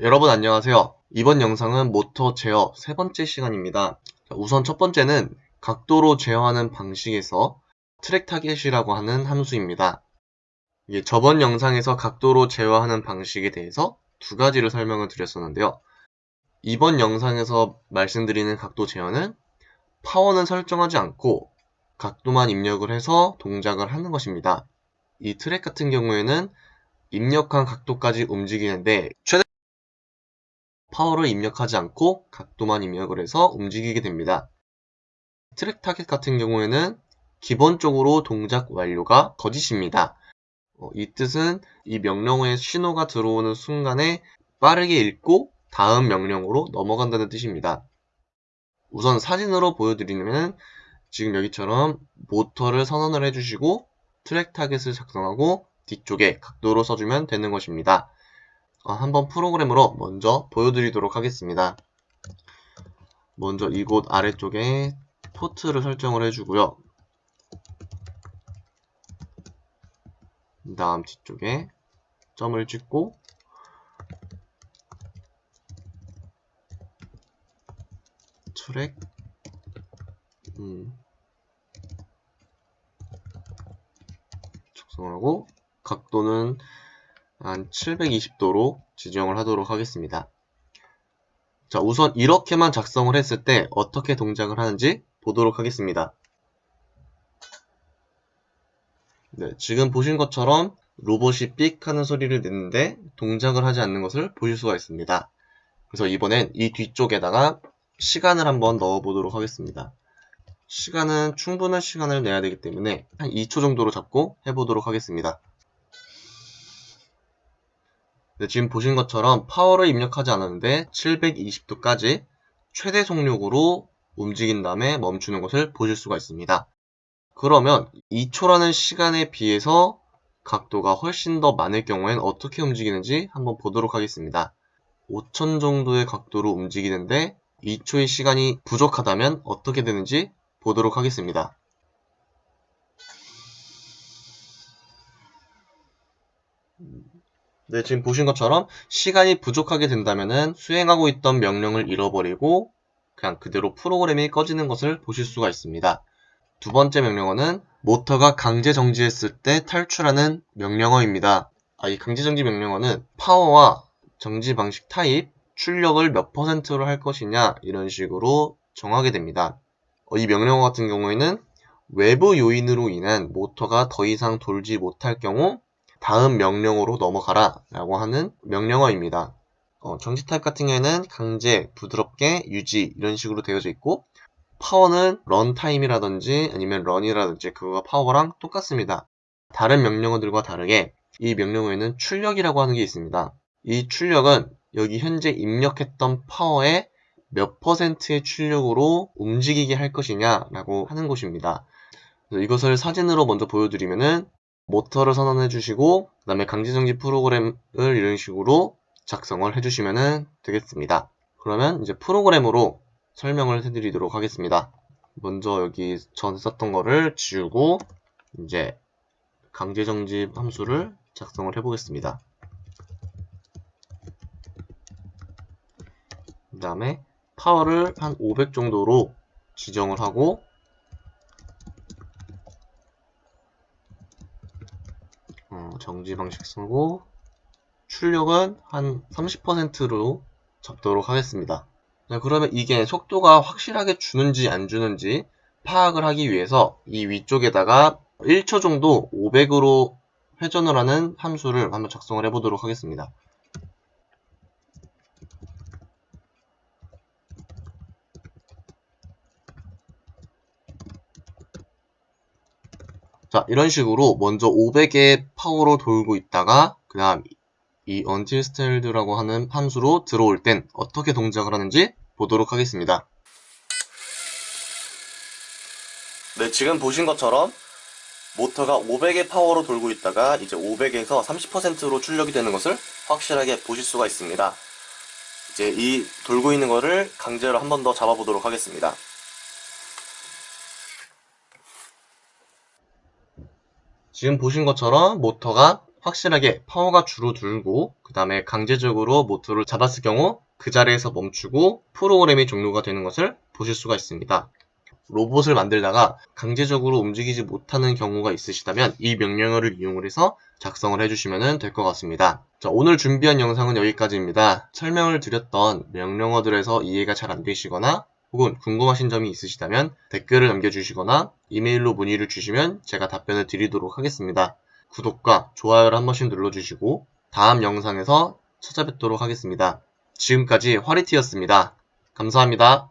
여러분 안녕하세요. 이번 영상은 모터 제어 세 번째 시간입니다. 우선 첫 번째는 각도로 제어하는 방식에서 track target이라고 하는 함수입니다. 저번 영상에서 각도로 제어하는 방식에 대해서 두 가지를 설명을 드렸었는데요. 이번 영상에서 말씀드리는 각도 제어는 파워는 설정하지 않고 각도만 입력을 해서 동작을 하는 것입니다. 이 트랙 같은 경우에는 입력한 각도까지 움직이는데 최대 파워를 입력하지 않고 각도만 입력을 해서 움직이게 됩니다. track target 같은 경우에는 기본적으로 동작 완료가 거짓입니다. 어, 이 뜻은 이 명령어에 신호가 들어오는 순간에 빠르게 읽고 다음 명령으로 넘어간다는 뜻입니다. 우선 사진으로 보여드리면 지금 여기처럼 모터를 선언을 해주시고 track target을 작성하고 뒤쪽에 각도로 써주면 되는 것입니다. 어, 한번 프로그램으로 먼저 보여드리도록 하겠습니다. 먼저 이곳 아래쪽에 포트를 설정을 해주고요. 그 다음 뒤쪽에 점을 찍고 트랙 음, 작성을 하고 각도는 한 720도로 지정을 하도록 하겠습니다. 자, 우선 이렇게만 작성을 했을 때 어떻게 동작을 하는지 보도록 하겠습니다. 네, 지금 보신 것처럼 로봇이 삑 하는 소리를 내는데 동작을 하지 않는 것을 보실 수가 있습니다. 그래서 이번엔 이 뒤쪽에다가 시간을 한번 넣어 보도록 하겠습니다. 시간은 충분한 시간을 내야 되기 때문에 한 2초 정도로 잡고 해보도록 하겠습니다. 네, 지금 보신 것처럼 파워를 입력하지 않았는데 720도까지 최대 속력으로 움직인 다음에 멈추는 것을 보실 수가 있습니다. 그러면 2초라는 시간에 비해서 각도가 훨씬 더 많을 경우엔 어떻게 움직이는지 한번 보도록 하겠습니다. 5000 정도의 각도로 움직이는데 2초의 시간이 부족하다면 어떻게 되는지 보도록 하겠습니다. 네, 지금 보신 것처럼 시간이 부족하게 된다면 수행하고 있던 명령을 잃어버리고 그냥 그대로 프로그램이 꺼지는 것을 보실 수가 있습니다. 두 번째 명령어는 모터가 강제 정지했을 때 탈출하는 명령어입니다. 아, 이 강제 정지 명령어는 파워와 정지 방식 타입, 출력을 몇 퍼센트로 할 것이냐 이런 식으로 정하게 됩니다. 어, 이 명령어 같은 경우에는 외부 요인으로 인한 모터가 더 이상 돌지 못할 경우 다음 명령어로 넘어가라 라고 하는 명령어입니다. 어, 정지 타입 같은 경우에는 강제, 부드럽게, 유지 이런 식으로 되어져 있고 파워는 runtime이라든지 아니면 run이라든지 그거가 파워랑 똑같습니다. 다른 명령어들과 다르게 이 명령어에는 출력이라고 하는 게 있습니다. 이 출력은 여기 현재 입력했던 파워의 몇 퍼센트의 출력으로 움직이게 할 것이냐 라고 하는 것입니다. 이것을 사진으로 먼저 보여드리면은 모터를 선언해 주시고 그 다음에 강제정지 프로그램을 이런 식으로 작성을 해주시면 되겠습니다. 그러면 이제 프로그램으로 설명을 해드리도록 하겠습니다. 먼저 여기 전에 썼던 거를 지우고 이제 강제정지 함수를 작성을 해보겠습니다. 그 다음에 파워를 한 500 정도로 지정을 하고 어, 정지 방식 쓰고 출력은 한 30%로 잡도록 하겠습니다. 자, 그러면 이게 속도가 확실하게 주는지 안 주는지 파악을 하기 위해서 이 위쪽에다가 1초 정도 500으로 회전을 하는 함수를 한번 작성을 해보도록 하겠습니다. 자 이런 식으로 먼저 500의 파워로 돌고 있다가 그 다음 이 until stilled라고 하는 함수로 들어올 땐 어떻게 동작을 하는지 보도록 하겠습니다. 네 지금 보신 것처럼 모터가 500의 파워로 돌고 있다가 이제 500에서 30%로 출력이 되는 것을 확실하게 보실 수가 있습니다. 이제 이 돌고 있는 거를 강제로 한 번 더 잡아보도록 하겠습니다. 지금 보신 것처럼 모터가 확실하게 파워가 줄어들고 그 다음에 강제적으로 모터를 잡았을 경우 그 자리에서 멈추고 프로그램이 종료가 되는 것을 보실 수가 있습니다. 로봇을 만들다가 강제적으로 움직이지 못하는 경우가 있으시다면 이 명령어를 이용을 해서 작성을 해주시면 될 것 같습니다. 자, 오늘 준비한 영상은 여기까지입니다. 설명을 드렸던 명령어들에서 이해가 잘 안 되시거나 혹은 궁금하신 점이 있으시다면 댓글을 남겨주시거나 이메일로 문의를 주시면 제가 답변을 드리도록 하겠습니다. 구독과 좋아요를 한 번씩 눌러주시고 다음 영상에서 찾아뵙도록 하겠습니다. 지금까지 화리티였습니다. 감사합니다.